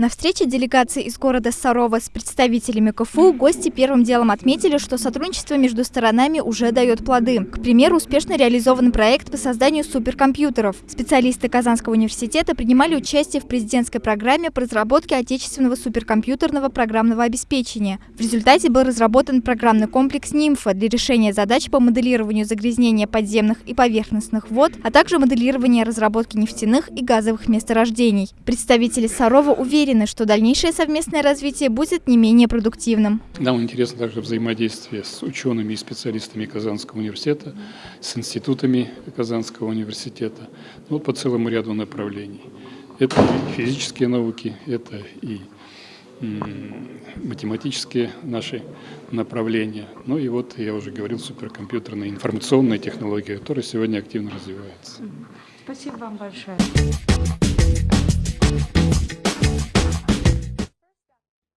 На встрече делегации из города Сарова с представителями КФУ гости первым делом отметили, что сотрудничество между сторонами уже дает плоды. К примеру, успешно реализован проект по созданию суперкомпьютеров. Специалисты Казанского университета принимали участие в президентской программе по разработке отечественного суперкомпьютерного программного обеспечения. В результате был разработан программный комплекс «Нимфа» для решения задач по моделированию загрязнения подземных и поверхностных вод, а также моделирования разработки нефтяных и газовых месторождений. Представители Сарова уверены, уверены, что дальнейшее совместное развитие будет не менее продуктивным. Нам интересно также взаимодействие с учеными и специалистами Казанского университета, с институтами Казанского университета, ну, вот по целому ряду направлений. Это и физические науки, это и математические наши направления. Ну и вот, я уже говорил, суперкомпьютерные информационные технологии, которые сегодня активно развиваются. Спасибо вам большое.